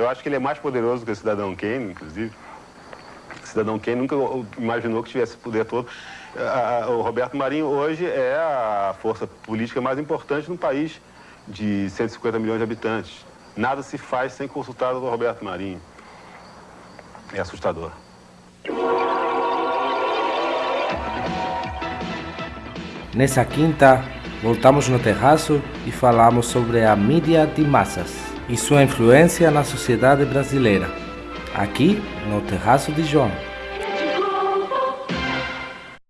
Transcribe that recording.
Eu acho que ele é mais poderoso que o cidadão Kane, inclusive. O cidadão Kane nunca imaginou que tivesse poder todo. O Roberto Marinho hoje é a força política mais importante no país de 150 milhões de habitantes. Nada se faz sem consultar o Roberto Marinho. É assustador. Nessa quinta, voltamos no terraço e falamos sobre a mídia de massas e sua influência na sociedade brasileira. Aqui no Terraço de João.